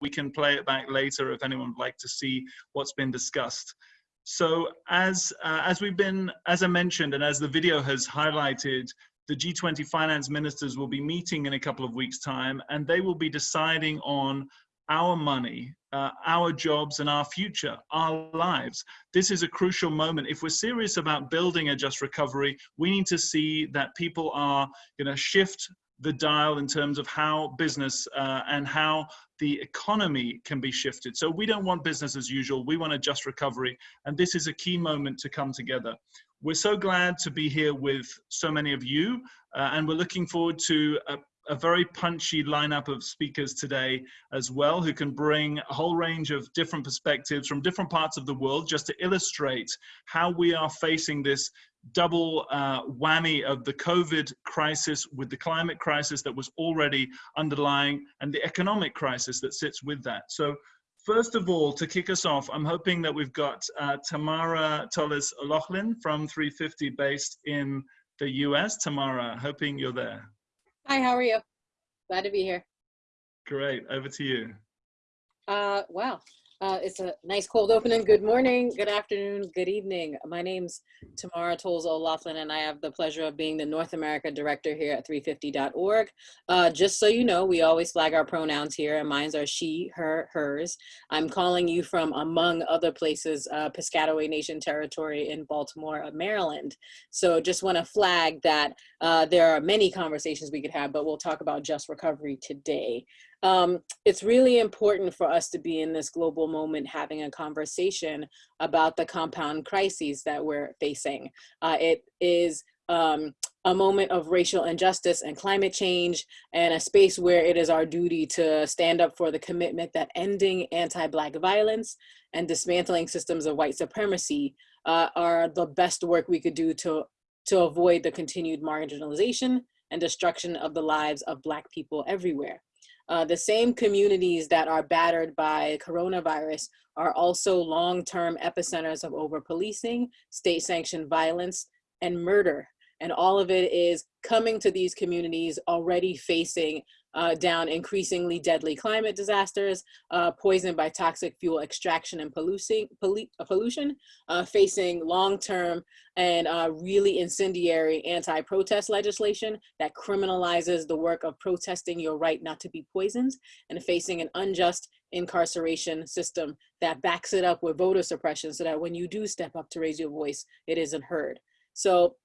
we can play it back later if anyone would like to see what's been discussed. So as, uh, as we've been, as I mentioned, and as the video has highlighted, the G20 finance ministers will be meeting in a couple of weeks time and they will be deciding on our money, uh, our jobs and our future, our lives. This is a crucial moment. If we're serious about building a just recovery, we need to see that people are going to shift the dial in terms of how business uh, and how the economy can be shifted. So we don't want business as usual. We want a just recovery. And this is a key moment to come together. We're so glad to be here with so many of you. Uh, and we're looking forward to a, a very punchy lineup of speakers today as well, who can bring a whole range of different perspectives from different parts of the world just to illustrate how we are facing this double uh, whammy of the COVID crisis with the climate crisis that was already underlying and the economic crisis that sits with that. So first of all, to kick us off, I'm hoping that we've got uh, Tamara Toles O'Laughlin from 350 based in the US. Tamara, hoping you're there. Hi, how are you? Glad to be here. Great, over to you. Uh, wow, uh, it's a nice cold opening. Good morning, good afternoon, good evening. My name's Tamara Toles O'Laughlin, and I have the pleasure of being the North America Director here at 350.org. Uh, just so you know, we always flag our pronouns here, and mine are she, her, hers. I'm calling you from, among other places, uh, Piscataway Nation territory in Baltimore, uh, Maryland. So just want to flag that uh, there are many conversations we could have, but we'll talk about just recovery today um, it's really important for us to be in this global moment having a conversation about the compound crises that we're facing. Uh, it is um, a moment of racial injustice and climate change and a space where it is our duty to stand up for the commitment that ending anti-Black violence and dismantling systems of white supremacy uh, are the best work we could do to, to avoid the continued marginalization and destruction of the lives of Black people everywhere. Uh, the same communities that are battered by coronavirus are also long-term epicenters of over-policing, state-sanctioned violence, and murder. And all of it is coming to these communities already facing uh, down increasingly deadly climate disasters, uh, poisoned by toxic fuel extraction and polluting, uh, pollution, uh, facing long-term and uh, really incendiary anti-protest legislation that criminalizes the work of protesting your right not to be poisoned, and facing an unjust incarceration system that backs it up with voter suppression so that when you do step up to raise your voice, it isn't heard. So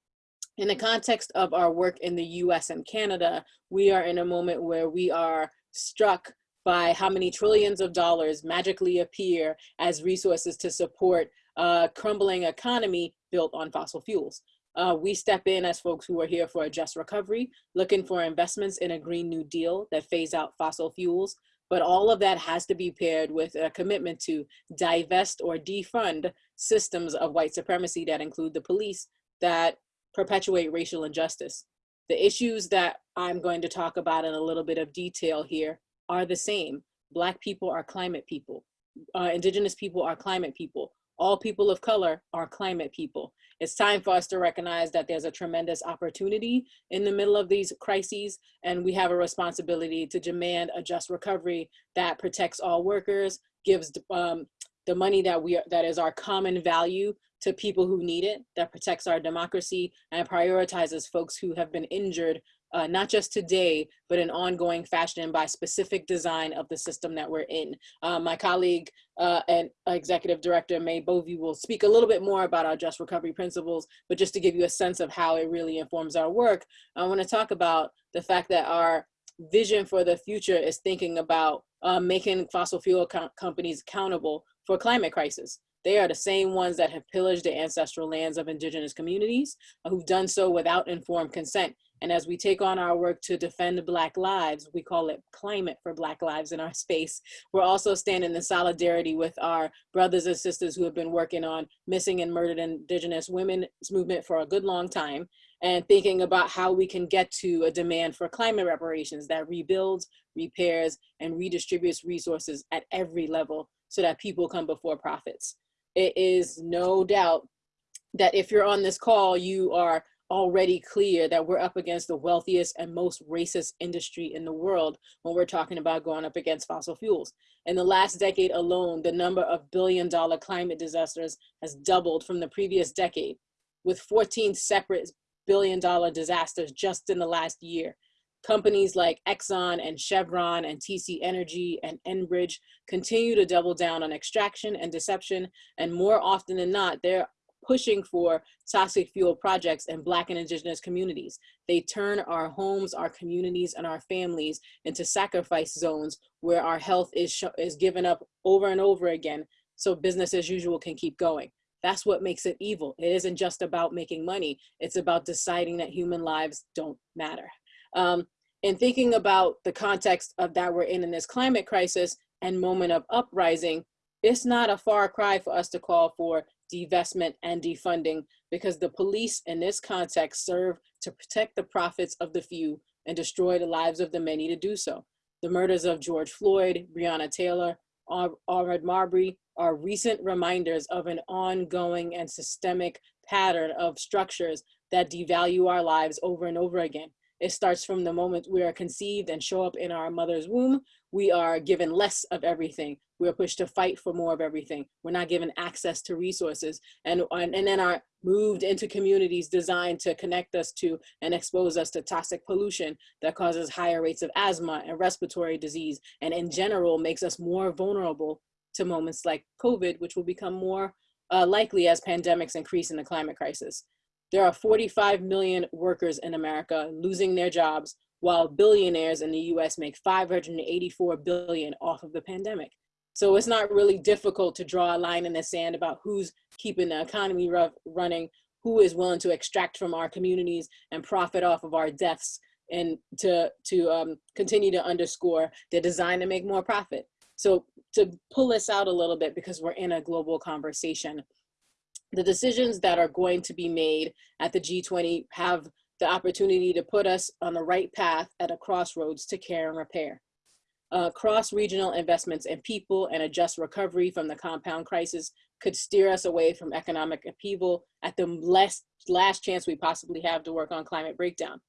in the context of our work in the US and Canada, we are in a moment where we are struck by how many trillions of dollars magically appear as resources to support a crumbling economy built on fossil fuels. Uh, we step in as folks who are here for a just recovery, looking for investments in a Green New Deal that phase out fossil fuels. But all of that has to be paired with a commitment to divest or defund systems of white supremacy that include the police, that perpetuate racial injustice. The issues that I'm going to talk about in a little bit of detail here are the same. Black people are climate people. Uh, indigenous people are climate people. All people of color are climate people. It's time for us to recognize that there's a tremendous opportunity in the middle of these crises, and we have a responsibility to demand a just recovery that protects all workers, gives um, the money that we are, that is our common value to people who need it, that protects our democracy and prioritizes folks who have been injured, uh, not just today, but in ongoing fashion by specific design of the system that we're in. Uh, my colleague uh, and executive director May Boeve will speak a little bit more about our just recovery principles, but just to give you a sense of how it really informs our work, I wanna talk about the fact that our vision for the future is thinking about uh, making fossil fuel co companies accountable for climate crisis. They are the same ones that have pillaged the ancestral lands of indigenous communities, uh, who've done so without informed consent. And as we take on our work to defend Black lives, we call it climate for Black lives in our space. We're also standing in solidarity with our brothers and sisters who have been working on missing and murdered indigenous women's movement for a good long time and thinking about how we can get to a demand for climate reparations that rebuilds, repairs, and redistributes resources at every level so that people come before profits it is no doubt that if you're on this call, you are already clear that we're up against the wealthiest and most racist industry in the world when we're talking about going up against fossil fuels. In the last decade alone, the number of billion dollar climate disasters has doubled from the previous decade, with 14 separate billion dollar disasters just in the last year. Companies like Exxon and Chevron and TC Energy and Enbridge continue to double down on extraction and deception, and more often than not, they're pushing for toxic fuel projects in Black and Indigenous communities. They turn our homes, our communities, and our families into sacrifice zones where our health is, is given up over and over again so business as usual can keep going. That's what makes it evil. It isn't just about making money. It's about deciding that human lives don't matter. Um, in thinking about the context of that we're in in this climate crisis and moment of uprising, it's not a far cry for us to call for divestment, and defunding because the police in this context serve to protect the profits of the few and destroy the lives of the many to do so. The murders of George Floyd, Breonna Taylor, Ahmaud Marbury are recent reminders of an ongoing and systemic pattern of structures that devalue our lives over and over again. It starts from the moment we are conceived and show up in our mother's womb. We are given less of everything. We are pushed to fight for more of everything. We're not given access to resources and, and, and then are moved into communities designed to connect us to and expose us to toxic pollution that causes higher rates of asthma and respiratory disease and in general makes us more vulnerable to moments like COVID, which will become more uh, likely as pandemics increase in the climate crisis. There are 45 million workers in America losing their jobs while billionaires in the US make 584 billion off of the pandemic. So it's not really difficult to draw a line in the sand about who's keeping the economy running, who is willing to extract from our communities and profit off of our deaths and to, to um, continue to underscore the design to make more profit. So to pull this out a little bit because we're in a global conversation, the decisions that are going to be made at the G20 have the opportunity to put us on the right path at a crossroads to care and repair. Uh, cross-regional investments in people and a just recovery from the compound crisis could steer us away from economic upheaval at the last, last chance we possibly have to work on climate breakdown.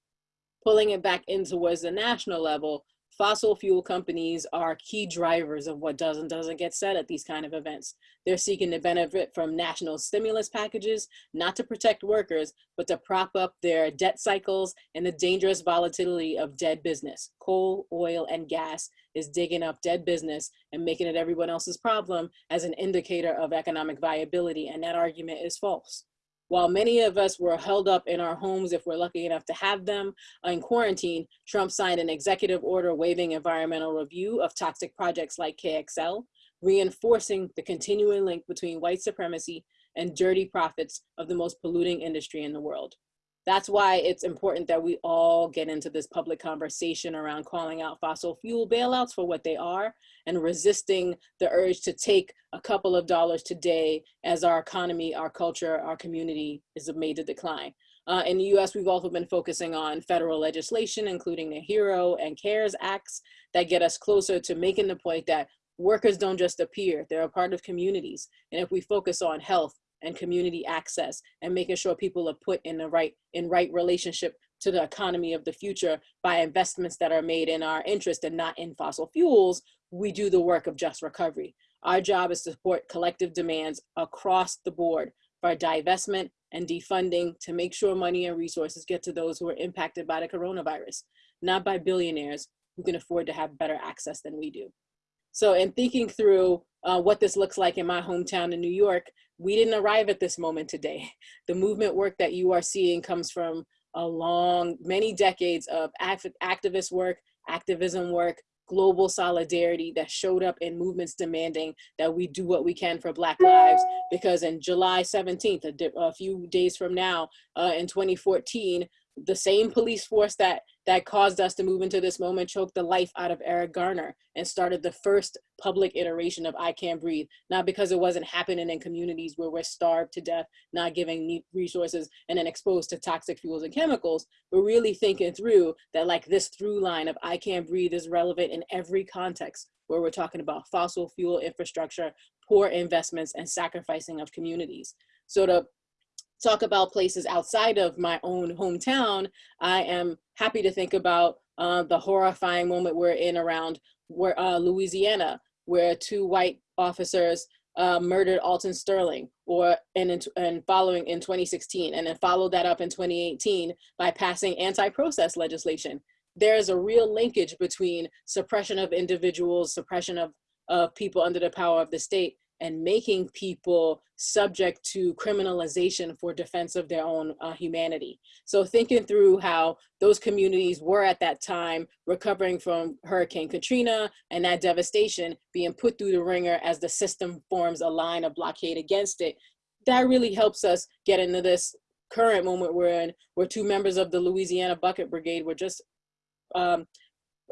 Pulling it back in towards the national level, fossil fuel companies are key drivers of what does and doesn't get said at these kind of events. They're seeking to benefit from national stimulus packages, not to protect workers, but to prop up their debt cycles and the dangerous volatility of dead business. Coal, oil, and gas is digging up dead business and making it everyone else's problem as an indicator of economic viability, and that argument is false. While many of us were held up in our homes if we're lucky enough to have them in quarantine, Trump signed an executive order waiving environmental review of toxic projects like KXL, reinforcing the continuing link between white supremacy and dirty profits of the most polluting industry in the world. That's why it's important that we all get into this public conversation around calling out fossil fuel bailouts for what they are and resisting the urge to take a couple of dollars today as our economy, our culture, our community is made to decline. Uh, in the US, we've also been focusing on federal legislation, including the HERO and CARES Acts that get us closer to making the point that workers don't just appear, they're a part of communities. And if we focus on health, and community access and making sure people are put in the right in right relationship to the economy of the future by investments that are made in our interest and not in fossil fuels, we do the work of just recovery. Our job is to support collective demands across the board for divestment and defunding to make sure money and resources get to those who are impacted by the coronavirus, not by billionaires who can afford to have better access than we do. So in thinking through uh, what this looks like in my hometown in New York, we didn't arrive at this moment today. The movement work that you are seeing comes from a long, many decades of activist work, activism work, global solidarity that showed up in movements demanding that we do what we can for Black lives. Because in July 17th, a, a few days from now, uh, in 2014, the same police force that that caused us to move into this moment choked the life out of Eric Garner and started the first public iteration of I Can't Breathe. Not because it wasn't happening in communities where we're starved to death, not giving resources and then exposed to toxic fuels and chemicals, but really thinking through that like this through line of I Can't Breathe is relevant in every context where we're talking about fossil fuel infrastructure, poor investments and sacrificing of communities. So to talk about places outside of my own hometown, I am happy to think about uh, the horrifying moment we're in around where, uh, Louisiana, where two white officers uh, murdered Alton Sterling, or and, and following in 2016, and then followed that up in 2018 by passing anti-process legislation. There is a real linkage between suppression of individuals, suppression of, of people under the power of the state, and making people subject to criminalization for defense of their own uh, humanity. So thinking through how those communities were at that time recovering from Hurricane Katrina and that devastation being put through the ringer as the system forms a line of blockade against it, that really helps us get into this current moment we're in, where two members of the Louisiana Bucket Brigade were just um,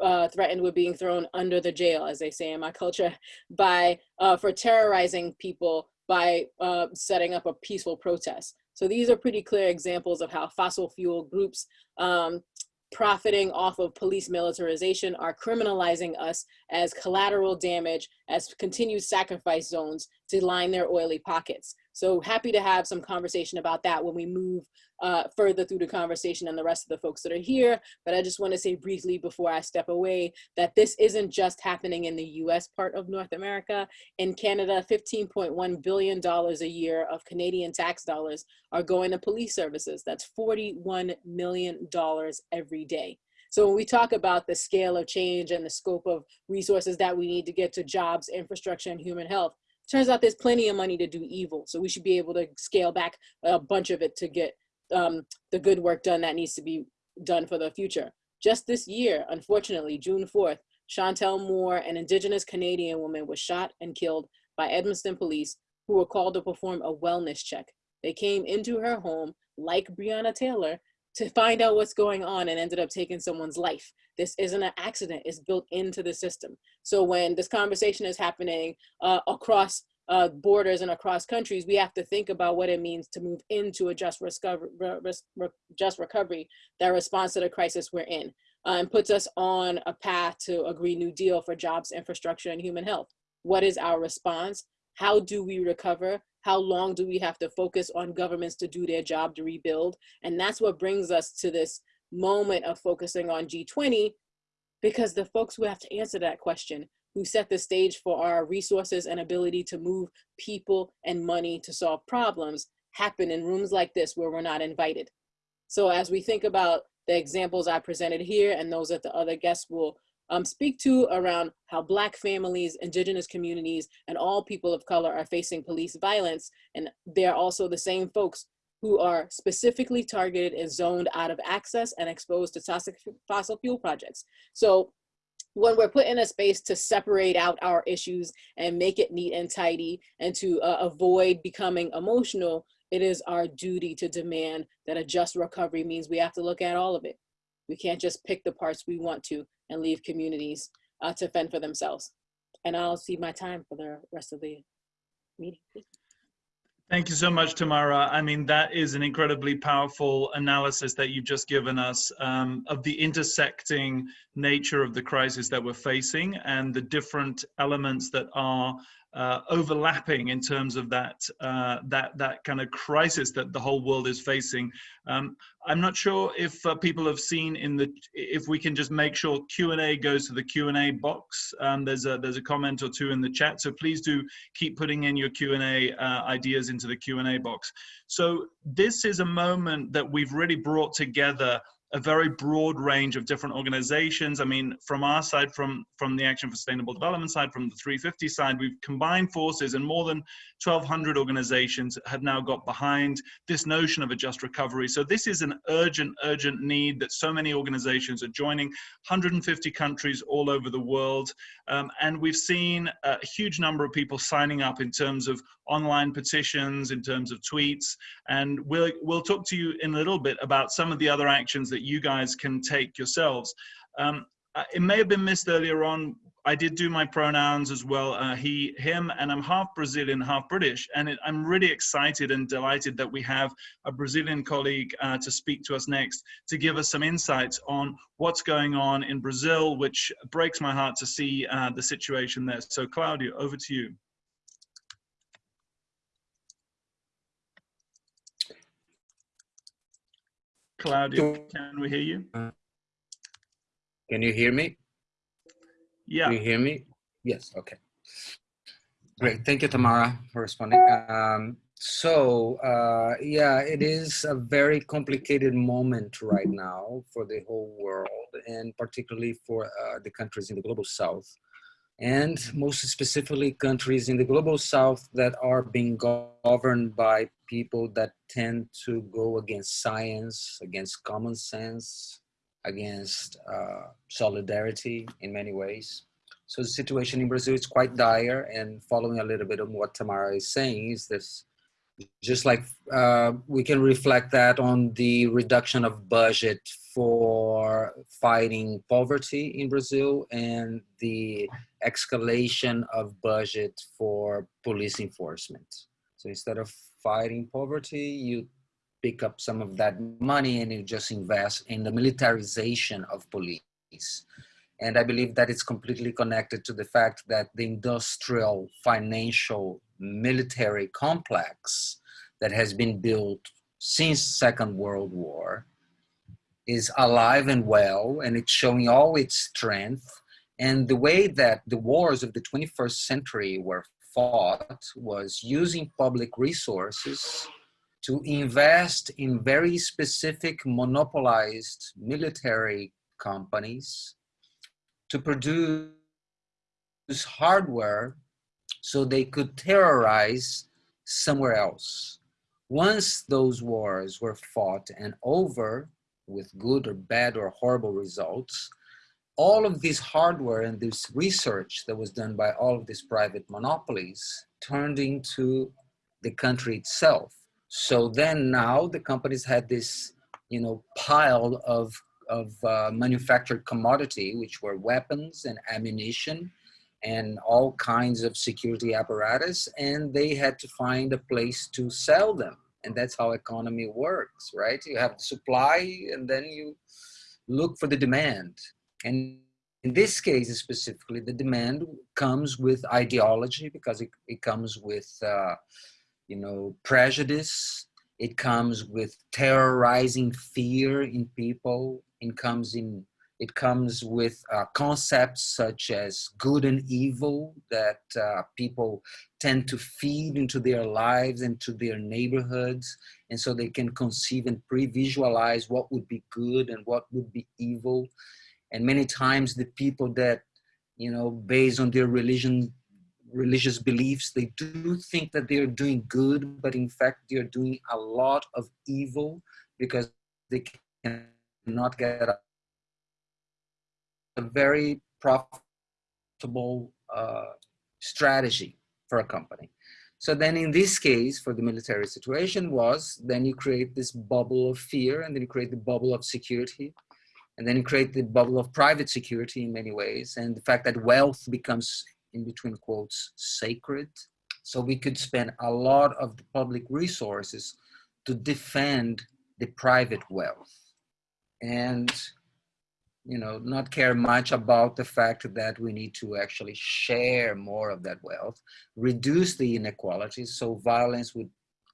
uh, threatened with being thrown under the jail, as they say in my culture, by uh, for terrorizing people by uh, setting up a peaceful protest. So these are pretty clear examples of how fossil fuel groups um, profiting off of police militarization are criminalizing us as collateral damage, as continued sacrifice zones to line their oily pockets. So happy to have some conversation about that when we move uh, further through the conversation and the rest of the folks that are here. But I just want to say briefly before I step away that this isn't just happening in the US part of North America. In Canada, $15.1 billion a year of Canadian tax dollars are going to police services. That's $41 million every day. So when we talk about the scale of change and the scope of resources that we need to get to jobs, infrastructure, and human health, turns out there's plenty of money to do evil. So we should be able to scale back a bunch of it to get um, the good work done that needs to be done for the future. Just this year, unfortunately, June 4th, Chantel Moore, an indigenous Canadian woman, was shot and killed by Edmonton police who were called to perform a wellness check. They came into her home, like Breonna Taylor, to find out what's going on and ended up taking someone's life. This isn't an accident, it's built into the system. So when this conversation is happening uh, across uh, borders and across countries, we have to think about what it means to move into a just, recovery, just recovery that responds to the crisis we're in uh, and puts us on a path to a Green New Deal for jobs, infrastructure, and human health. What is our response? How do we recover? How long do we have to focus on governments to do their job to rebuild? And that's what brings us to this moment of focusing on G20 because the folks who have to answer that question who set the stage for our resources and ability to move people and money to solve problems happen in rooms like this where we're not invited. So as we think about the examples I presented here and those that the other guests will um, speak to around how Black families, indigenous communities, and all people of color are facing police violence. And they're also the same folks who are specifically targeted and zoned out of access and exposed to toxic fossil fuel projects. So when we're put in a space to separate out our issues and make it neat and tidy and to uh, avoid becoming emotional, it is our duty to demand that a just recovery means we have to look at all of it. We can't just pick the parts we want to and leave communities uh, to fend for themselves. And I'll see my time for the rest of the meeting. Thank you so much, Tamara. I mean, that is an incredibly powerful analysis that you've just given us um, of the intersecting nature of the crisis that we're facing and the different elements that are uh, overlapping in terms of that uh, that that kind of crisis that the whole world is facing. Um, I'm not sure if uh, people have seen in the if we can just make sure Q and A goes to the Q and A box. Um, there's a there's a comment or two in the chat, so please do keep putting in your Q and A uh, ideas into the Q and A box. So this is a moment that we've really brought together a very broad range of different organizations. I mean, from our side, from, from the Action for Sustainable Development side, from the 350 side, we've combined forces and more than 1,200 organizations have now got behind this notion of a just recovery. So this is an urgent, urgent need that so many organizations are joining, 150 countries all over the world. Um, and we've seen a huge number of people signing up in terms of online petitions, in terms of tweets. And we'll, we'll talk to you in a little bit about some of the other actions that you guys can take yourselves. Um, uh, it may have been missed earlier on. I did do my pronouns as well, uh, he, him, and I'm half Brazilian, half British. And it, I'm really excited and delighted that we have a Brazilian colleague uh, to speak to us next to give us some insights on what's going on in Brazil, which breaks my heart to see uh, the situation there. So Claudio, over to you. Claudio, can we hear you? Can you hear me? Yeah. Can you hear me? Yes, okay. Great, thank you, Tamara, for responding. Um, so, uh, yeah, it is a very complicated moment right now for the whole world and particularly for uh, the countries in the global south and most specifically countries in the global south that are being governed by people that tend to go against science, against common sense, against uh, solidarity in many ways. So the situation in Brazil is quite dire and following a little bit of what Tamara is saying is this, just like uh, we can reflect that on the reduction of budget for fighting poverty in Brazil and the escalation of budget for police enforcement. So instead of fighting poverty, you pick up some of that money and you just invest in the militarization of police. And I believe that it's completely connected to the fact that the industrial, financial, military complex that has been built since Second World War is alive and well, and it's showing all its strength. And the way that the wars of the 21st century were fought was using public resources to invest in very specific monopolized military companies to produce hardware so they could terrorize somewhere else. Once those wars were fought and over with good or bad or horrible results, all of this hardware and this research that was done by all of these private monopolies turned into the country itself. So then now the companies had this, you know, pile of, of uh, manufactured commodity, which were weapons and ammunition and all kinds of security apparatus, and they had to find a place to sell them. And that's how economy works, right? You have the supply and then you look for the demand. And in this case specifically, the demand comes with ideology because it, it comes with, uh, you know, prejudice. It comes with terrorizing fear in people. It comes in it comes with uh, concepts such as good and evil that uh, people tend to feed into their lives and to their neighborhoods. And so they can conceive and pre-visualize what would be good and what would be evil. And many times the people that, you know, based on their religion, religious beliefs, they do think that they're doing good, but in fact, they're doing a lot of evil because they cannot get a very profitable uh, strategy for a company. So then in this case, for the military situation was, then you create this bubble of fear and then you create the bubble of security and then create the bubble of private security in many ways. And the fact that wealth becomes in between quotes, sacred. So we could spend a lot of the public resources to defend the private wealth. And you know, not care much about the fact that we need to actually share more of that wealth, reduce the inequalities so violence would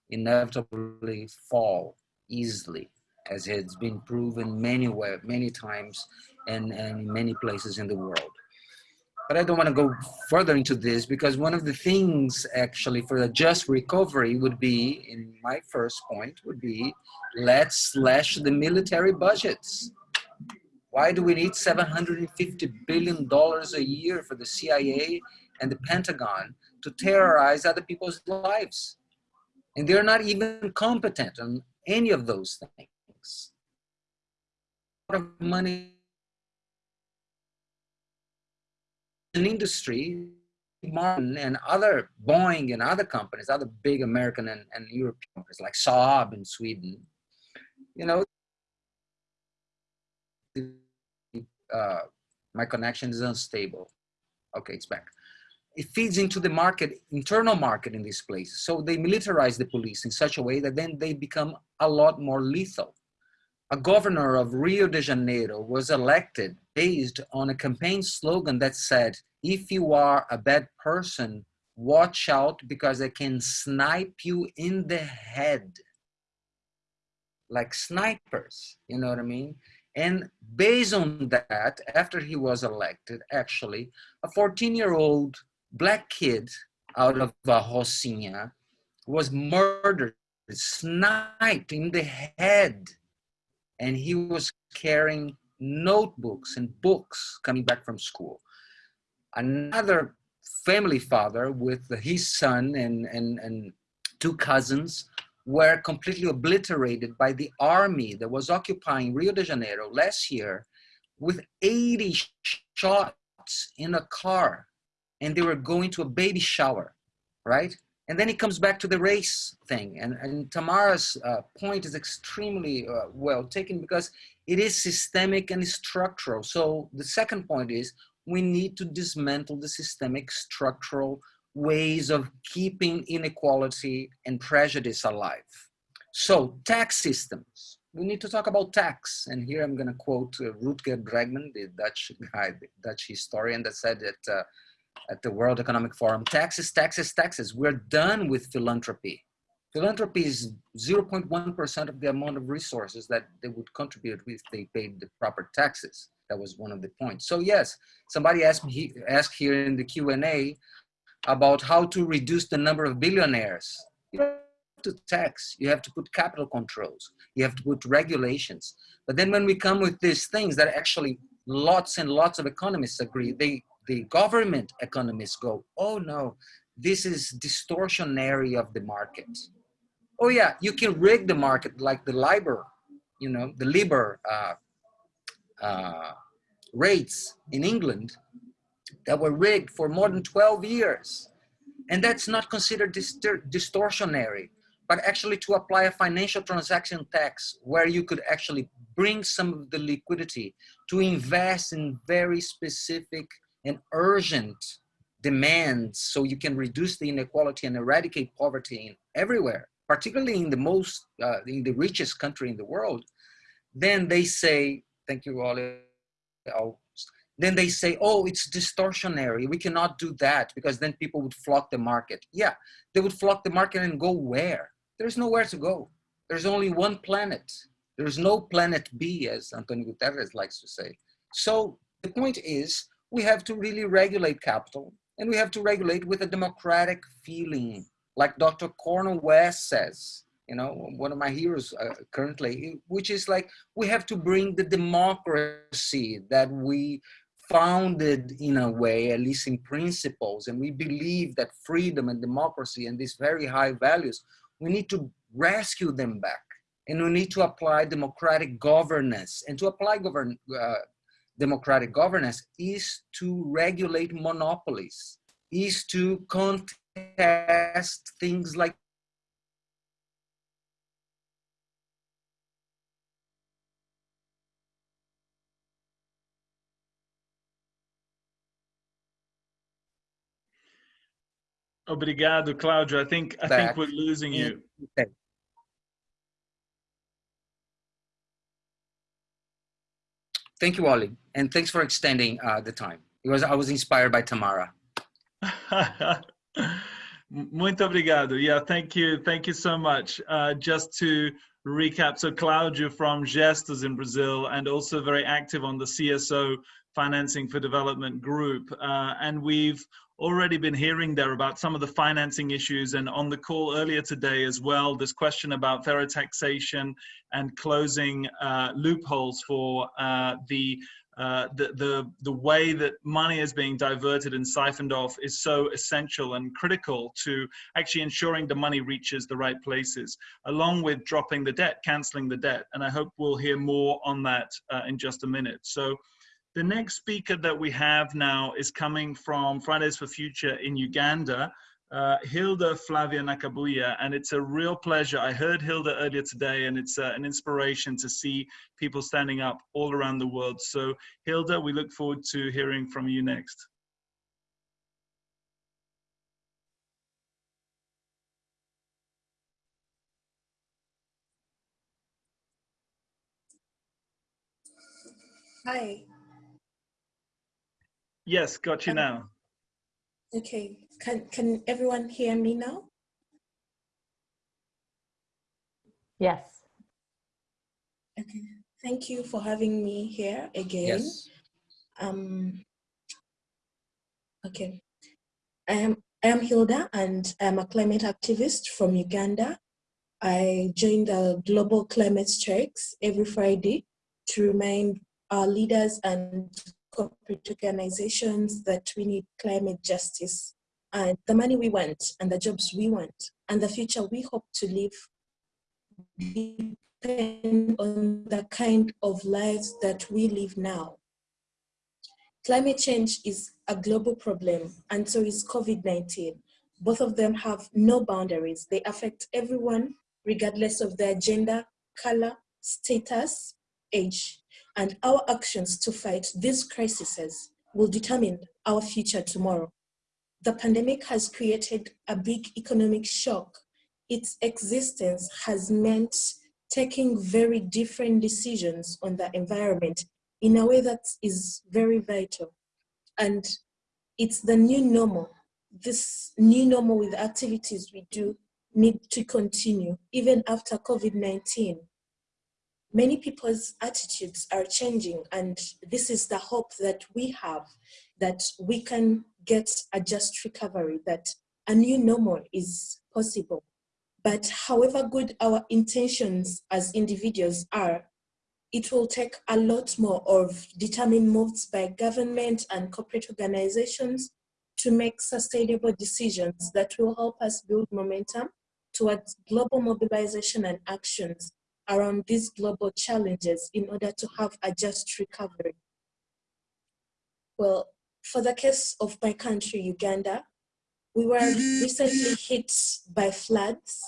inevitably fall easily, as has been proven many, many times and, and many places in the world. But I don't want to go further into this because one of the things actually for the just recovery would be, in my first point, would be let's slash the military budgets why do we need $750 billion a year for the CIA and the Pentagon to terrorize other people's lives? And they're not even competent on any of those things. A lot of money in industry, Martin and other Boeing and other companies, other big American and, and European companies like Saab in Sweden, you know, uh, my connection is unstable. Okay, it's back. It feeds into the market, internal market in these places. So they militarize the police in such a way that then they become a lot more lethal. A governor of Rio de Janeiro was elected based on a campaign slogan that said, if you are a bad person, watch out because I can snipe you in the head. like snipers, you know what I mean? And based on that, after he was elected, actually, a 14 year old black kid out of uh, Rocinha was murdered, sniped in the head. And he was carrying notebooks and books coming back from school. Another family father with his son and, and, and two cousins were completely obliterated by the army that was occupying Rio de Janeiro last year with 80 shots in a car and they were going to a baby shower, right? And then it comes back to the race thing. And, and Tamara's uh, point is extremely uh, well taken because it is systemic and structural. So the second point is we need to dismantle the systemic structural ways of keeping inequality and prejudice alive. So tax systems, we need to talk about tax. And here I'm gonna quote uh, Rutger Bregman, the Dutch guy, the Dutch historian that said that uh, at the World Economic Forum, taxes, taxes, taxes. We're done with philanthropy. Philanthropy is 0.1% of the amount of resources that they would contribute if they paid the proper taxes. That was one of the points. So yes, somebody asked me asked here in the Q&A about how to reduce the number of billionaires. You have to tax, you have to put capital controls, you have to put regulations. But then when we come with these things that actually lots and lots of economists agree, they the government economists go, oh no, this is distortionary of the market. Oh yeah, you can rig the market like the LIBOR, you know, the LIBOR uh, uh, rates in England that were rigged for more than 12 years. And that's not considered distortionary, but actually to apply a financial transaction tax where you could actually bring some of the liquidity to invest in very specific and urgent demands so you can reduce the inequality and eradicate poverty in everywhere, particularly in the most, uh, in the richest country in the world, then they say, thank you, Ollie, then they say, oh, it's distortionary. We cannot do that because then people would flock the market. Yeah, they would flock the market and go where? There's nowhere to go. There's only one planet. There's no planet B, as Antonio Guterres likes to say. So the point is, we have to really regulate capital and we have to regulate with a democratic feeling, like Dr. Cornel West says, you know, one of my heroes uh, currently, which is like, we have to bring the democracy that we founded in a way, at least in principles, and we believe that freedom and democracy and these very high values, we need to rescue them back. And we need to apply democratic governance. And to apply govern, uh, democratic governance is to regulate monopolies, is to contest things like Obrigado, Claudio. I think I think we're losing you. Okay. Thank you, Ollie, and thanks for extending uh, the time. It was I was inspired by Tamara. Muito obrigado. Yeah, thank you. Thank you so much. Uh, just to recap, so Claudio from Gestos in Brazil and also very active on the CSO Financing for Development group. Uh, and we've already been hearing there about some of the financing issues and on the call earlier today as well, this question about fairer taxation and closing uh, loopholes for uh, the, uh, the, the, the way that money is being diverted and siphoned off is so essential and critical to actually ensuring the money reaches the right places, along with dropping the debt, canceling the debt. And I hope we'll hear more on that uh, in just a minute. So the next speaker that we have now is coming from Fridays for Future in Uganda, uh, Hilda Flavia Nakabuye, and it's a real pleasure. I heard Hilda earlier today, and it's uh, an inspiration to see people standing up all around the world. So, Hilda, we look forward to hearing from you next. Hi, Yes, got you now. Okay, can, can everyone hear me now? Yes. Okay. Thank you for having me here again. Yes. Um, okay. I am, I am Hilda and I'm a climate activist from Uganda. I join the global climate strikes every Friday to remind our leaders and corporate organizations that we need climate justice and the money we want and the jobs we want and the future we hope to live depend on the kind of lives that we live now. Climate change is a global problem and so is COVID-19. Both of them have no boundaries. They affect everyone regardless of their gender, color, status, age. And our actions to fight these crises will determine our future tomorrow. The pandemic has created a big economic shock. Its existence has meant taking very different decisions on the environment in a way that is very vital. And it's the new normal. This new normal with activities we do need to continue even after COVID-19. Many people's attitudes are changing and this is the hope that we have that we can get a just recovery, that a new normal is possible. But however good our intentions as individuals are, it will take a lot more of determined moves by government and corporate organizations to make sustainable decisions that will help us build momentum towards global mobilization and actions around these global challenges in order to have a just recovery. Well, for the case of my country, Uganda, we were recently hit by floods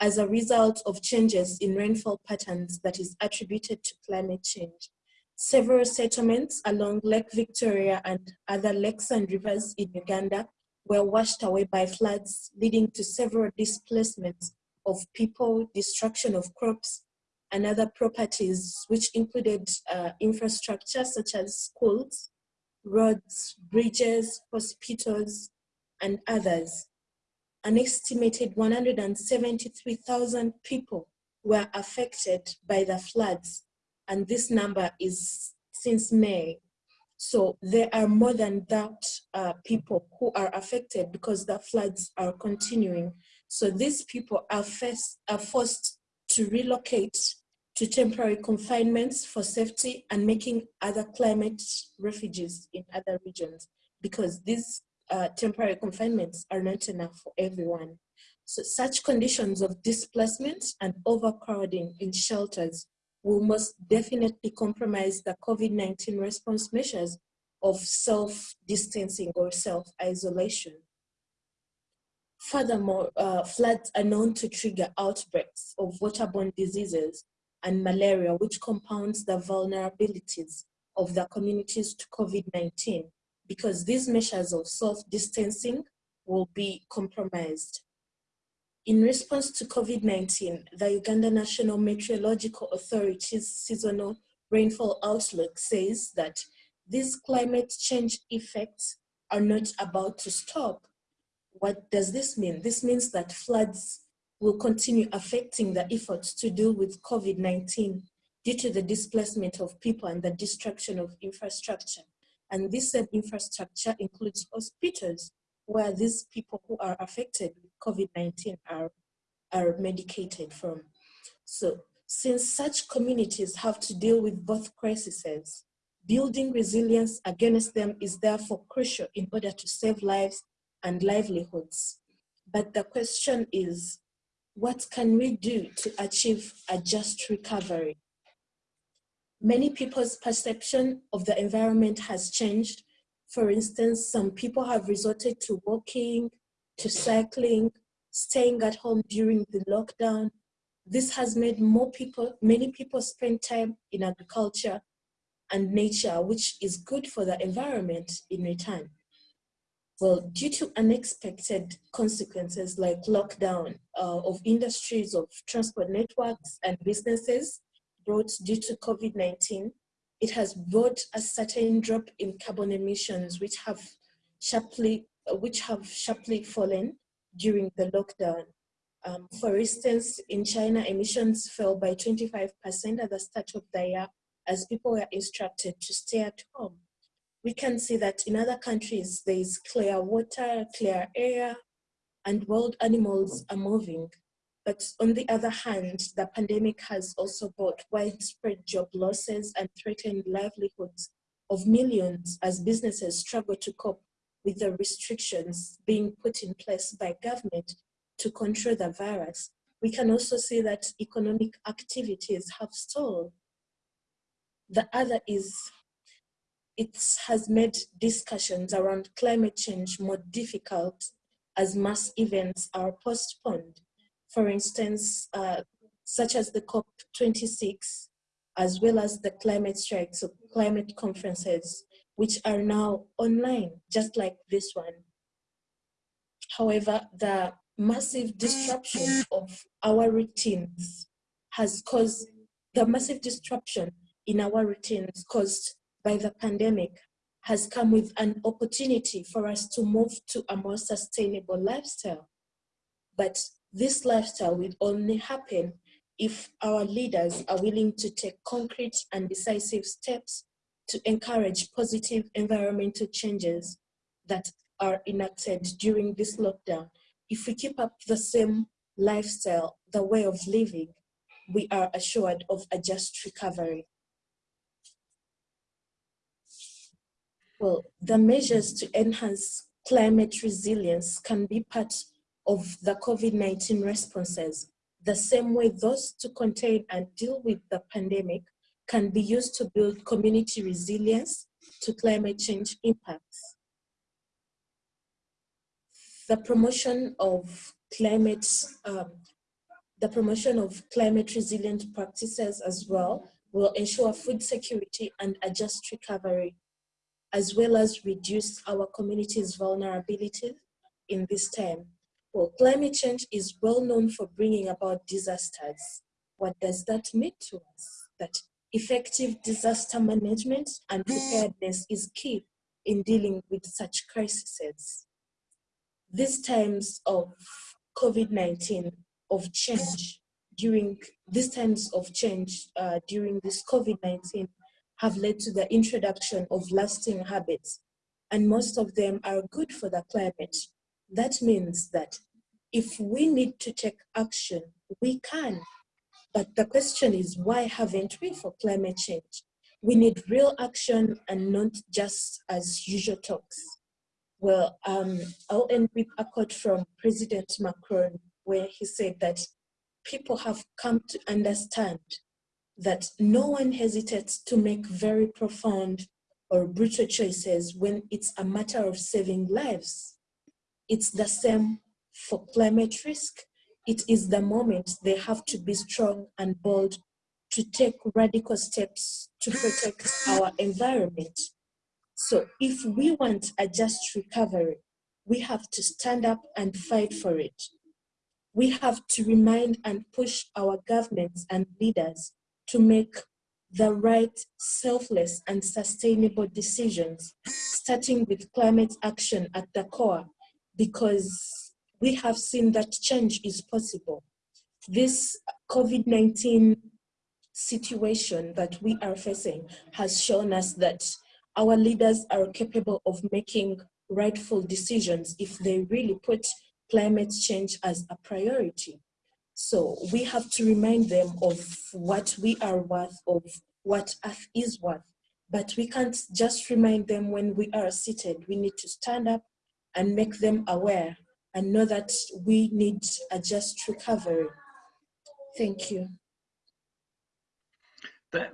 as a result of changes in rainfall patterns that is attributed to climate change. Several settlements along Lake Victoria and other lakes and rivers in Uganda were washed away by floods, leading to several displacements of people, destruction of crops, and other properties, which included uh, infrastructure such as schools, roads, bridges, hospitals, and others an estimated 173,000 people were affected by the floods. And this number is since May. So there are more than that uh, people who are affected because the floods are continuing. So these people are, first, are forced to relocate to temporary confinements for safety and making other climate refugees in other regions because these uh, temporary confinements are not enough for everyone. So such conditions of displacement and overcrowding in shelters will most definitely compromise the COVID-19 response measures of self-distancing or self-isolation. Furthermore, uh, floods are known to trigger outbreaks of waterborne diseases and malaria, which compounds the vulnerabilities of the communities to COVID-19 because these measures of self-distancing will be compromised. In response to COVID-19, the Uganda National Meteorological Authority's seasonal rainfall outlook says that these climate change effects are not about to stop. What does this mean? This means that floods will continue affecting the efforts to deal with COVID-19 due to the displacement of people and the destruction of infrastructure. And this same infrastructure includes hospitals where these people who are affected with COVID-19 are, are medicated from. So since such communities have to deal with both crises, building resilience against them is therefore crucial in order to save lives and livelihoods. But the question is, what can we do to achieve a just recovery? many people's perception of the environment has changed. For instance, some people have resorted to walking, to cycling, staying at home during the lockdown. This has made more people, many people spend time in agriculture and nature, which is good for the environment in return. Well, due to unexpected consequences like lockdown uh, of industries, of transport networks and businesses, brought due to COVID-19, it has brought a certain drop in carbon emissions, which have sharply, which have sharply fallen during the lockdown. Um, for instance, in China, emissions fell by 25% at the start of the year as people were instructed to stay at home. We can see that in other countries, there is clear water, clear air, and wild animals are moving. But on the other hand, the pandemic has also brought widespread job losses and threatened livelihoods of millions as businesses struggle to cope with the restrictions being put in place by government to control the virus. We can also see that economic activities have stalled. The other is it has made discussions around climate change more difficult as mass events are postponed for instance, uh, such as the COP26, as well as the climate strikes or climate conferences, which are now online, just like this one. However, the massive disruption of our routines has caused, the massive disruption in our routines caused by the pandemic has come with an opportunity for us to move to a more sustainable lifestyle. But this lifestyle will only happen if our leaders are willing to take concrete and decisive steps to encourage positive environmental changes that are enacted during this lockdown. If we keep up the same lifestyle, the way of living, we are assured of a just recovery. Well, the measures to enhance climate resilience can be part of the COVID-19 responses, the same way those to contain and deal with the pandemic can be used to build community resilience to climate change impacts. The promotion of climate, um, the promotion of climate resilient practices as well will ensure food security and a just recovery, as well as reduce our community's vulnerability in this time. Well, climate change is well known for bringing about disasters. What does that mean to us? That effective disaster management and preparedness is key in dealing with such crises. These times of COVID-19, of change, during these times of change uh, during this COVID-19 have led to the introduction of lasting habits, and most of them are good for the climate. That means that if we need to take action, we can. But the question is, why haven't we for climate change? We need real action and not just as usual talks. Well, um, I'll end with a quote from President Macron, where he said that people have come to understand that no one hesitates to make very profound or brutal choices when it's a matter of saving lives. It's the same for climate risk, it is the moment they have to be strong and bold to take radical steps to protect our environment. So if we want a just recovery, we have to stand up and fight for it. We have to remind and push our governments and leaders to make the right, selfless, and sustainable decisions, starting with climate action at the core, because we have seen that change is possible. This COVID-19 situation that we are facing has shown us that our leaders are capable of making rightful decisions if they really put climate change as a priority. So we have to remind them of what we are worth, of what Earth is worth. But we can't just remind them when we are seated. We need to stand up and make them aware and know that we need a just recovery. Thank you.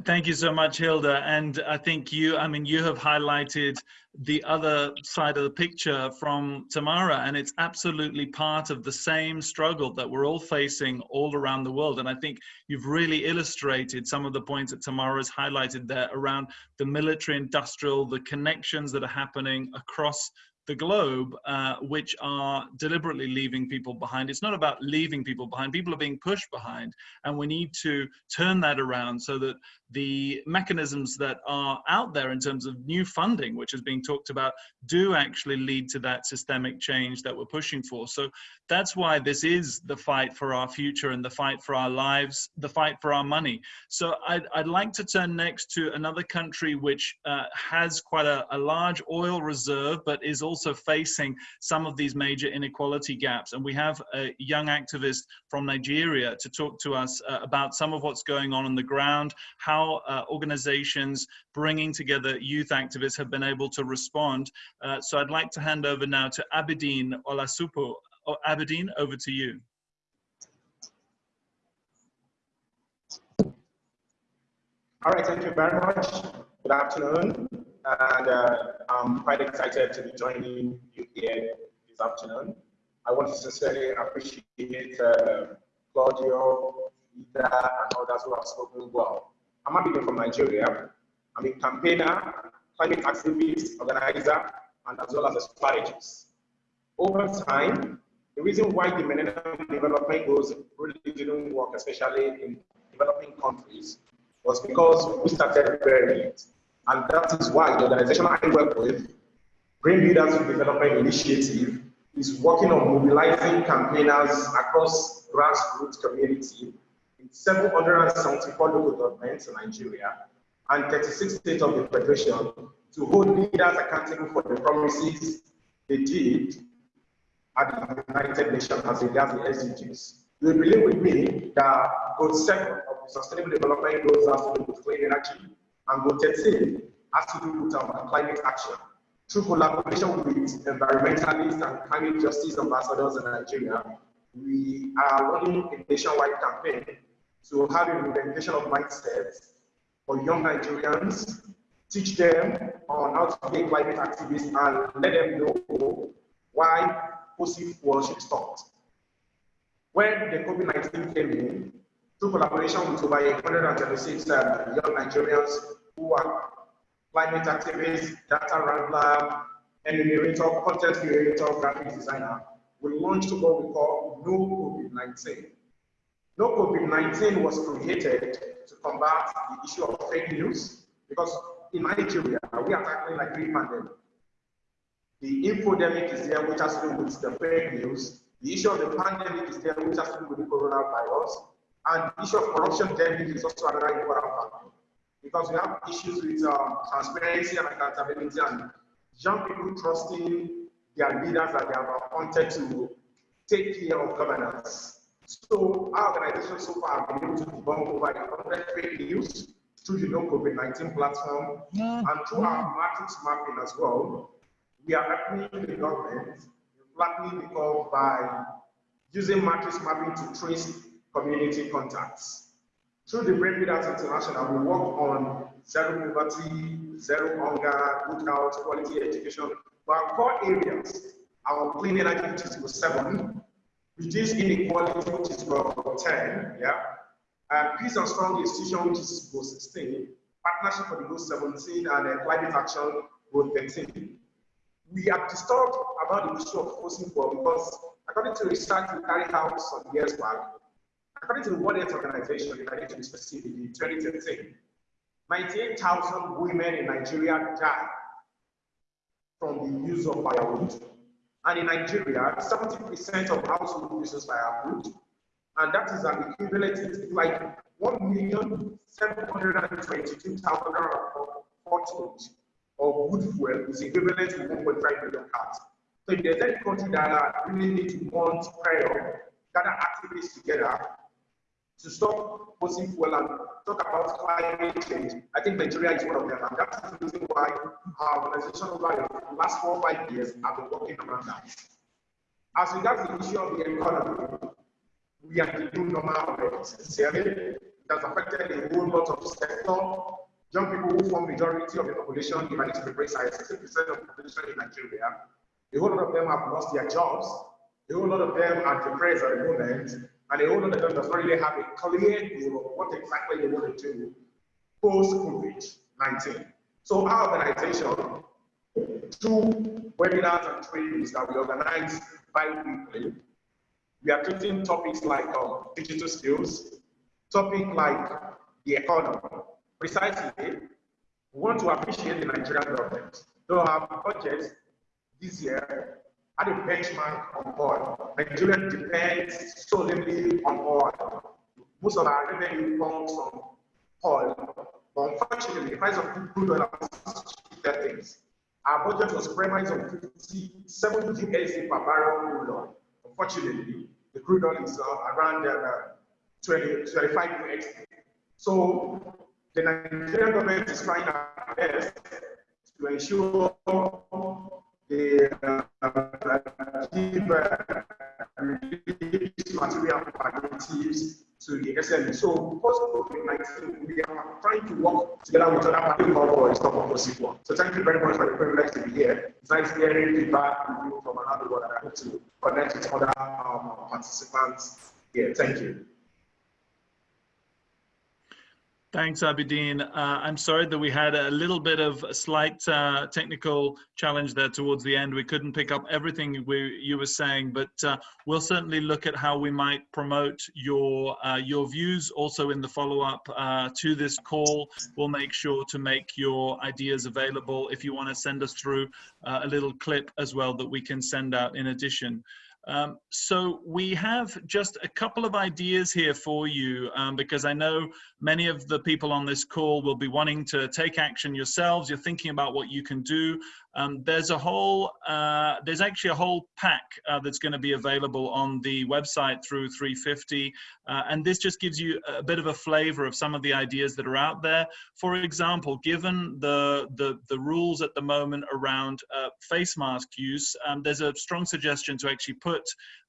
Thank you so much, Hilda. And I think you, I mean, you have highlighted the other side of the picture from Tamara, and it's absolutely part of the same struggle that we're all facing all around the world. And I think you've really illustrated some of the points that Tamara has highlighted there around the military industrial, the connections that are happening across the globe, uh, which are deliberately leaving people behind. It's not about leaving people behind. People are being pushed behind, and we need to turn that around so that the mechanisms that are out there in terms of new funding, which is being talked about, do actually lead to that systemic change that we're pushing for. So that's why this is the fight for our future and the fight for our lives, the fight for our money. So I'd, I'd like to turn next to another country which uh, has quite a, a large oil reserve, but is also facing some of these major inequality gaps. And we have a young activist from Nigeria to talk to us uh, about some of what's going on on the ground, how uh, organizations bringing together youth activists have been able to respond. Uh, so I'd like to hand over now to Abidine Olasupo. Oh, Abidine, over to you. All right, thank you very much. Good afternoon. And uh, I'm quite excited to be joining you here this afternoon. I want to sincerely appreciate uh, Claudio, Ida, and others who have spoken well. I'm Abidin from Nigeria. I'm a campaigner, climate activist, organizer, and as well as a strategist. Over time, the reason why the Millennium Development Goals really didn't work, especially in developing countries, was because we started very late. And that is why the organization I work with, Green Leaders Development Initiative, is working on mobilizing campaigners across grassroots community in 774 local governments in Nigeria and 36 states of the Federation to hold leaders accountable for the promises they did at the United Nations as regards the SDGs. You believe with me that goal seven of the Sustainable Development Goals has to do with clean energy, and goal 13 has to do with um, climate action. Through collaboration with environmentalists and climate justice ambassadors in Nigeria, we are running a nationwide campaign to have a reinvention of mindsets for young Nigerians, teach them on how to be climate activists and let them know why fossil fuel should stopped. When the COVID-19 came in, through collaboration with over 126 uh, young Nigerians who are climate activists, data wrangler, enumerator, content creator, graphic designer, we launched what we call No COVID-19. No COVID-19 was created to combat the issue of fake news because in Nigeria, we are tackling like three pandemic. The infodemic is there, which has to do with the fake news. The issue of the pandemic is there, which has to do with the coronavirus. And the issue of corruption demic is also another important factor. Because we have issues with um, transparency and accountability and young people trusting their leaders that they have appointed to take care of governance. So our organization so far have been able to debunk over 100 fake news through the No COVID-19 platform yeah. and through our matrix mapping as well. We are helping the government flattening the curve by using matrix mapping to trace community contacts. Through the Brain Leaders International, we work on zero poverty, zero hunger, good health, quality education, but our core areas, our clean energy, which is 7, Reduce inequality, which is about of 10, yeah? And peace and strong institution, which is goal 16, partnership for the goal 17, and uh, climate action goal 13. We are disturbed about the issue of fossil fuel because according to research we carried out some years back, according to the World Health Organization, in to be specific, in 2013, 98,000 women in Nigeria died from the use of firewood. And in Nigeria, 70% of household uses firewood. And that is an equivalent to like 1,722,000 of wood fuel is equivalent to 1.5 million cars. So if there's any country that really need to want prayer, gather activities together to stop fossil fuel and talk about climate change, I think Nigeria is one of them. And that's the reason why our organization over the last four or five years have been working around that. As regards the issue of the economy, we are the new normal. Sincerely, it has affected a whole lot of sector young people who form the majority of the population, if I need to be precise, 60% of the population in Nigeria, a whole lot of them have lost their jobs, a whole lot of them are depressed at the moment, and the them does not really have a clear view of what exactly they want to do post-COVID-19. So our organization, through webinars and trainings that we organize bi-weekly, we are treating topics like um, digital skills, topic like the economy, Precisely, we want to appreciate the Nigerian government. Though our budget this year had a benchmark on oil. Nigeria depends solely on oil. Most of our revenue comes from oil. But unfortunately, the price of crude oil has shifted things. Our budget was premised on 50, 70 USD per barrel crude oil. Unfortunately, the crude oil is uh, around uh, 20, 25 USD. So the Nigerian government is trying our best to ensure the give material alternatives to the SME. So because of COVID-19, we are trying to work together with other parties for stop possible. So thank you very much for the privilege to be here. It's nice hearing feedback from you from another world and I hope to connect with other um, participants here. Thank you. Thanks, Abidine. Uh, I'm sorry that we had a little bit of a slight uh, technical challenge there towards the end. We couldn't pick up everything we, you were saying, but uh, we'll certainly look at how we might promote your uh, your views also in the follow-up uh, to this call. We'll make sure to make your ideas available if you want to send us through uh, a little clip as well that we can send out in addition. Um, so we have just a couple of ideas here for you um, because I know many of the people on this call will be wanting to take action yourselves. You're thinking about what you can do. Um, there's a whole, uh, there's actually a whole pack uh, that's going to be available on the website through 350. Uh, and this just gives you a bit of a flavor of some of the ideas that are out there. For example, given the, the, the rules at the moment around uh, face mask use, um, there's a strong suggestion to actually put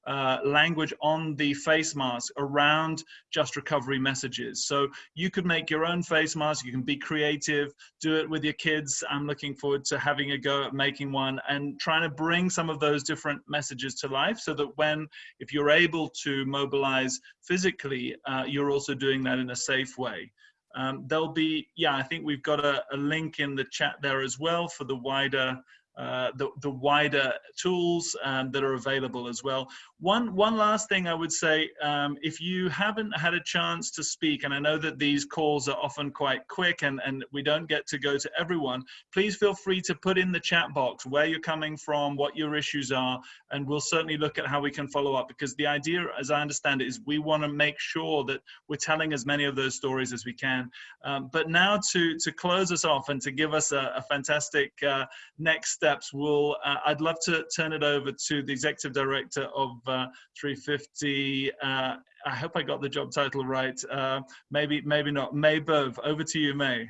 uh, language on the face mask around just recovery messages. So you could make your own face mask, you can be creative, do it with your kids. I'm looking forward to having a go at making one and trying to bring some of those different messages to life so that when, if you're able to mobilize physically, uh, you're also doing that in a safe way. Um, there'll be, yeah, I think we've got a, a link in the chat there as well for the wider uh, the, the wider tools um, that are available as well. One, one last thing I would say, um, if you haven't had a chance to speak, and I know that these calls are often quite quick and, and we don't get to go to everyone, please feel free to put in the chat box where you're coming from, what your issues are, and we'll certainly look at how we can follow up because the idea, as I understand it, is we want to make sure that we're telling as many of those stories as we can. Um, but now to, to close us off and to give us a, a fantastic uh, next steps, we'll, uh, I'd love to turn it over to the Executive Director of uh, 350. Uh, I hope I got the job title right. Uh, maybe, maybe not. May Boeve, over to you, May.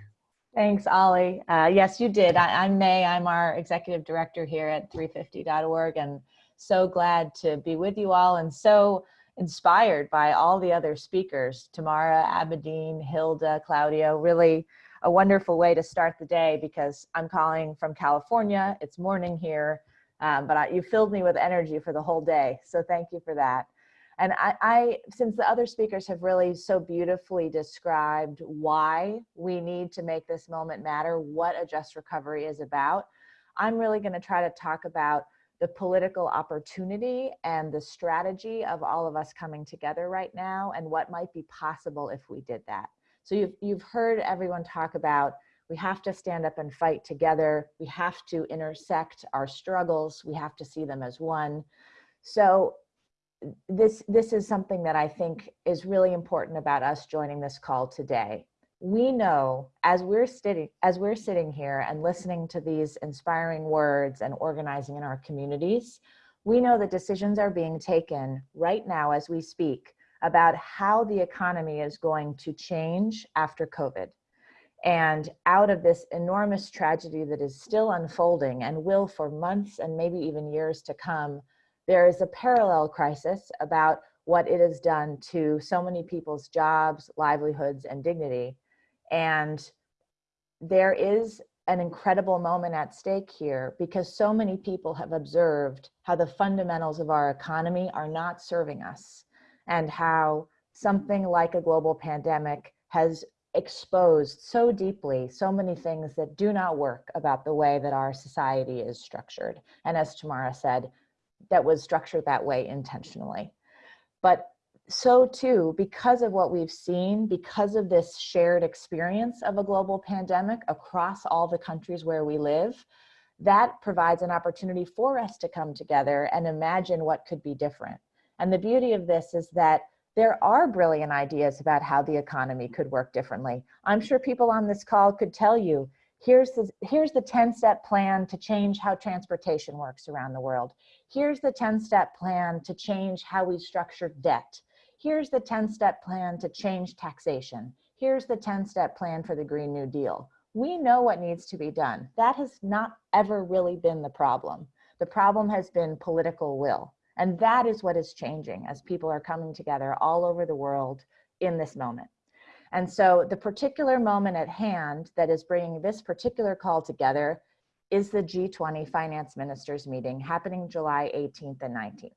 Thanks, Ollie. Uh, yes, you did. I, am May. I'm our Executive Director here at 350.org and so glad to be with you all and so inspired by all the other speakers, Tamara, Abedin, Hilda, Claudio, really a wonderful way to start the day because I'm calling from California. It's morning here, um, but I, you filled me with energy for the whole day. So thank you for that. And I, I, since the other speakers have really so beautifully described why we need to make this moment matter, what a just recovery is about, I'm really gonna try to talk about the political opportunity and the strategy of all of us coming together right now and what might be possible if we did that. So you've, you've heard everyone talk about we have to stand up and fight together. We have to intersect our struggles. We have to see them as one. So this, this is something that I think is really important about us joining this call today. We know as we're sitting, as we're sitting here and listening to these inspiring words and organizing in our communities, we know that decisions are being taken right now as we speak about how the economy is going to change after COVID. And out of this enormous tragedy that is still unfolding and will for months and maybe even years to come, there is a parallel crisis about what it has done to so many people's jobs, livelihoods, and dignity. And there is an incredible moment at stake here because so many people have observed how the fundamentals of our economy are not serving us and how something like a global pandemic has exposed so deeply so many things that do not work about the way that our society is structured. And as Tamara said, that was structured that way intentionally. But so too, because of what we've seen, because of this shared experience of a global pandemic across all the countries where we live, that provides an opportunity for us to come together and imagine what could be different. And the beauty of this is that there are brilliant ideas about how the economy could work differently. I'm sure people on this call could tell you, here's the, here's the 10 step plan to change how transportation works around the world. Here's the 10 step plan to change how we structure debt. Here's the 10 step plan to change taxation. Here's the 10 step plan for the Green New Deal. We know what needs to be done. That has not ever really been the problem. The problem has been political will. And that is what is changing as people are coming together all over the world in this moment. And so the particular moment at hand that is bringing this particular call together is the G20 finance ministers meeting happening July 18th and 19th.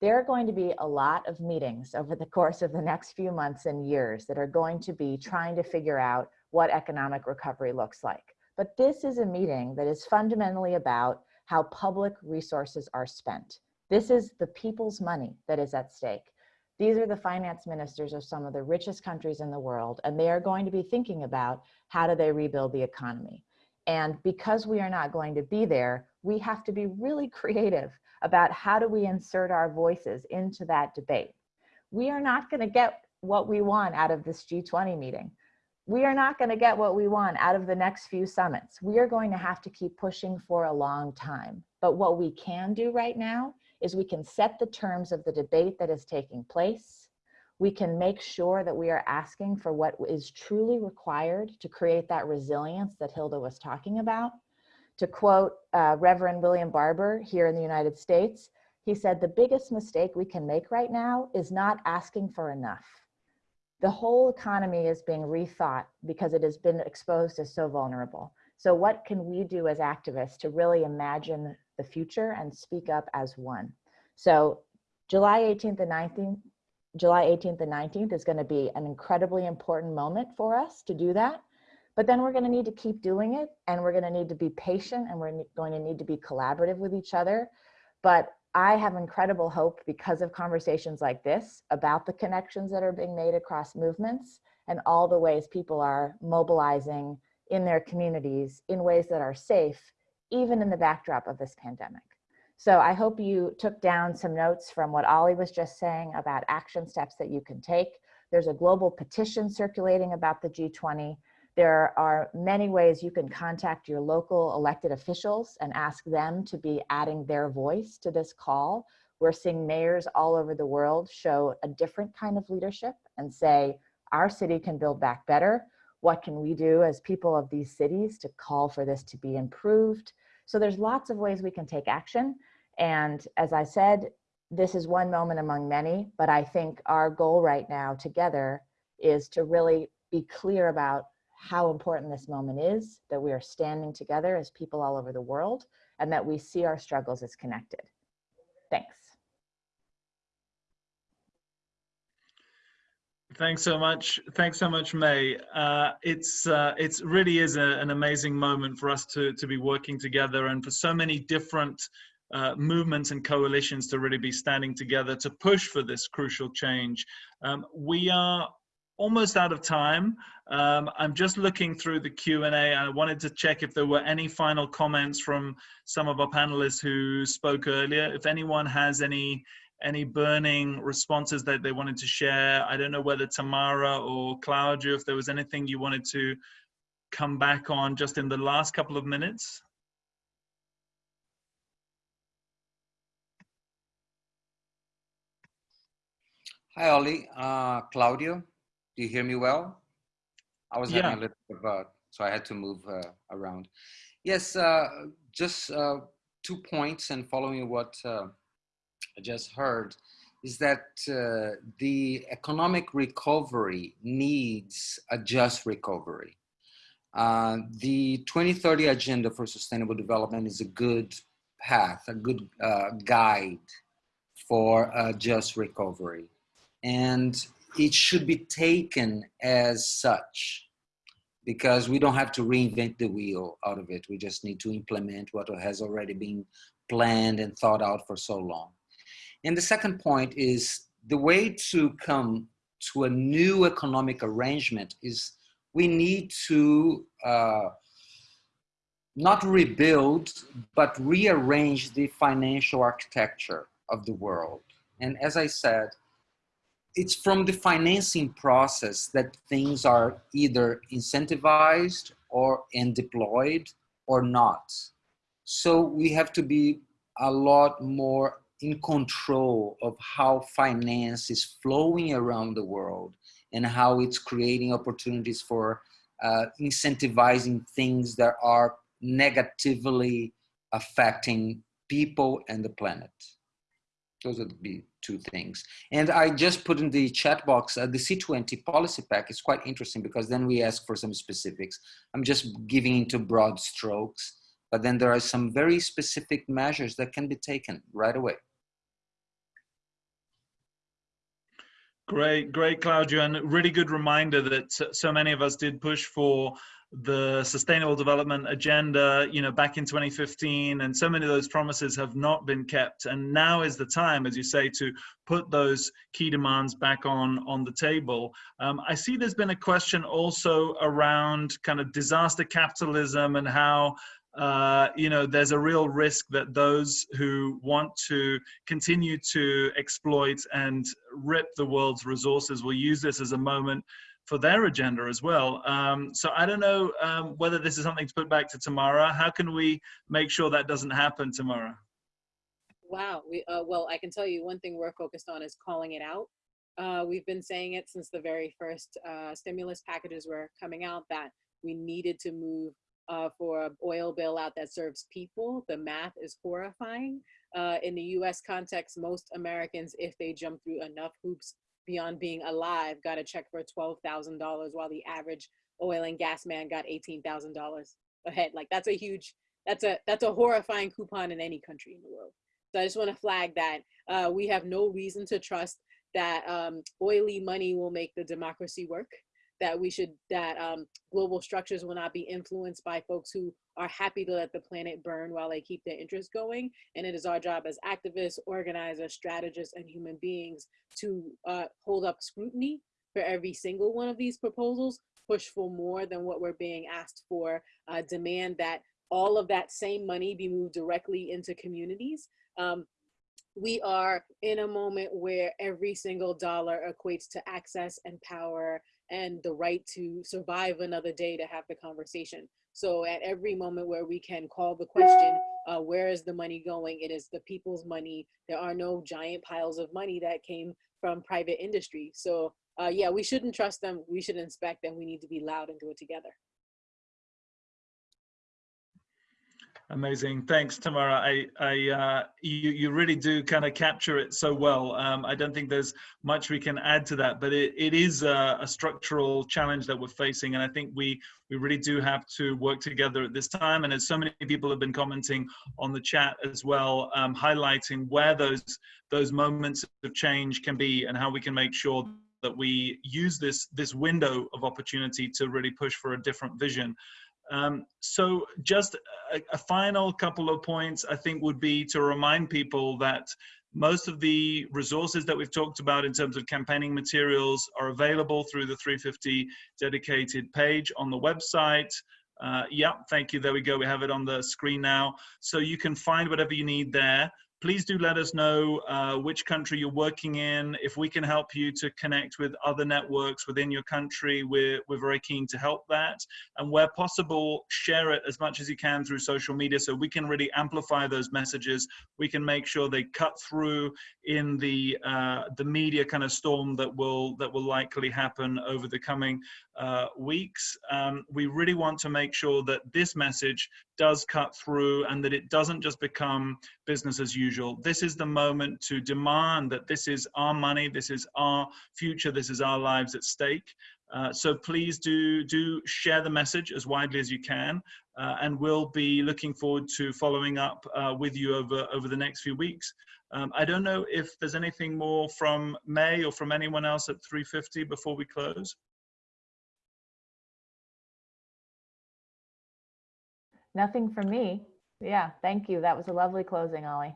There are going to be a lot of meetings over the course of the next few months and years that are going to be trying to figure out what economic recovery looks like. But this is a meeting that is fundamentally about how public resources are spent. This is the people's money that is at stake. These are the finance ministers of some of the richest countries in the world, and they are going to be thinking about how do they rebuild the economy. And because we are not going to be there, we have to be really creative about how do we insert our voices into that debate. We are not going to get what we want out of this G20 meeting. We are not going to get what we want out of the next few summits. We are going to have to keep pushing for a long time. But what we can do right now is we can set the terms of the debate that is taking place. We can make sure that we are asking for what is truly required to create that resilience that Hilda was talking about. To quote uh, Reverend William Barber here in the United States, he said, the biggest mistake we can make right now is not asking for enough. The whole economy is being rethought because it has been exposed as so vulnerable. So what can we do as activists to really imagine the future and speak up as one. So July 18th and 19th, July 18th and 19th is going to be an incredibly important moment for us to do that. But then we're going to need to keep doing it and we're going to need to be patient and we're going to need to be collaborative with each other. But I have incredible hope because of conversations like this about the connections that are being made across movements and all the ways people are mobilizing in their communities in ways that are safe even in the backdrop of this pandemic. So I hope you took down some notes from what Ollie was just saying about action steps that you can take. There's a global petition circulating about the G20. There are many ways you can contact your local elected officials and ask them to be adding their voice to this call. We're seeing mayors all over the world show a different kind of leadership and say, our city can build back better. What can we do as people of these cities to call for this to be improved? So there's lots of ways we can take action. And as I said, this is one moment among many, but I think our goal right now together is to really be clear about how important this moment is, that we are standing together as people all over the world, and that we see our struggles as connected. Thanks. Thanks so much. Thanks so much, May. Uh, it's uh, it's really is a, an amazing moment for us to to be working together, and for so many different uh, movements and coalitions to really be standing together to push for this crucial change. Um, we are almost out of time. Um, I'm just looking through the Q&A. I wanted to check if there were any final comments from some of our panelists who spoke earlier. If anyone has any any burning responses that they wanted to share. I don't know whether Tamara or Claudia, if there was anything you wanted to come back on just in the last couple of minutes. Hi, Ollie. Uh, Claudio, do you hear me well? I was having a little bit of, uh, so I had to move uh, around. Yes, uh, just uh, two points and following what uh, just heard is that uh, the economic recovery needs a just recovery. Uh, the 2030 Agenda for Sustainable Development is a good path, a good uh, guide for a just recovery. And it should be taken as such because we don't have to reinvent the wheel out of it. We just need to implement what has already been planned and thought out for so long. And the second point is the way to come to a new economic arrangement is we need to uh, not rebuild, but rearrange the financial architecture of the world. And as I said, it's from the financing process that things are either incentivized or and deployed or not. So we have to be a lot more in control of how finance is flowing around the world and how it's creating opportunities for uh, incentivizing things that are negatively affecting people and the planet. Those would be two things. And I just put in the chat box, uh, the C20 policy pack is quite interesting because then we ask for some specifics. I'm just giving into broad strokes, but then there are some very specific measures that can be taken right away. Great, great, Claudio, and really good reminder that so- many of us did push for the Sustainable Development Agenda, you know, back in 2015, and so many of those promises have not been kept. And now is the time, as you say, to put those key demands back on on the table. Um, I see there's been a question also around kind of disaster capitalism and how uh, you know, there's a real risk that those who want to continue to exploit and rip the world's resources will use this as a moment for their agenda as well. Um, so I don't know um, whether this is something to put back to Tamara. How can we make sure that doesn't happen, Tamara? Wow. We, uh, well, I can tell you one thing we're focused on is calling it out. Uh, we've been saying it since the very first uh, stimulus packages were coming out that we needed to move uh, for an oil bailout that serves people. The math is horrifying. Uh, in the US context, most Americans, if they jump through enough hoops beyond being alive, got a check for $12,000 while the average oil and gas man got $18,000 a head. Like that's a huge, that's a, that's a horrifying coupon in any country in the world. So I just want to flag that uh, we have no reason to trust that um, oily money will make the democracy work that we should that um, global structures will not be influenced by folks who are happy to let the planet burn while they keep their interests going. And it is our job as activists organizers strategists and human beings to uh, hold up scrutiny for every single one of these proposals push for more than what we're being asked for uh, demand that all of that same money be moved directly into communities. Um, we are in a moment where every single dollar equates to access and power and the right to survive another day to have the conversation. So at every moment where we can call the question, uh, where is the money going? It is the people's money. There are no giant piles of money that came from private industry. So uh, yeah, we shouldn't trust them. We should inspect them. We need to be loud and do it together. Amazing. Thanks, Tamara. I, I, uh, you, you really do kind of capture it so well. Um, I don't think there's much we can add to that, but it, it is a, a, structural challenge that we're facing. And I think we, we really do have to work together at this time. And as so many people have been commenting on the chat as well, um, highlighting where those, those moments of change can be and how we can make sure that we use this, this window of opportunity to really push for a different vision. Um, so just a, a, final couple of points I think would be to remind people that most of the resources that we've talked about in terms of campaigning materials are available through the 350 dedicated page on the website. Uh, thank you. There we go. We have it on the screen now. So you can find whatever you need there please do let us know uh, which country you're working in. If we can help you to connect with other networks within your country, we're, we're very keen to help that. And where possible, share it as much as you can through social media so we can really amplify those messages. We can make sure they cut through in the, uh, the media kind of storm that will, that will likely happen over the coming uh, weeks. Um, we really want to make sure that this message does cut through and that it doesn't just become business as usual. This is the moment to demand that this is our money, this is our future, this is our lives at stake. Uh, so please do do share the message as widely as you can, uh, and we'll be looking forward to following up uh, with you over over the next few weeks. Um, I don't know if there's anything more from May or from anyone else at 350 before we close. Nothing from me. Yeah, thank you. That was a lovely closing, Ollie.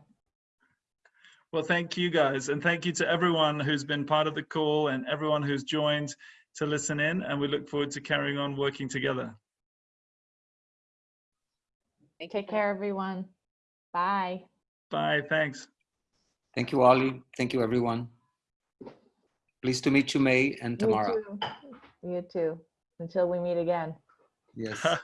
Well, thank you guys. And thank you to everyone who's been part of the call and everyone who's joined to listen in. And we look forward to carrying on working together. Thank you. Take care, everyone. Bye. Bye. Thanks. Thank you, Ollie. Thank you, everyone. Pleased to meet you, May and You Tamara. too. You too. Until we meet again. Yes.